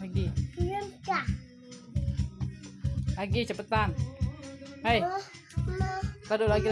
lagi. Lagi cepetan. Hei taruh lagi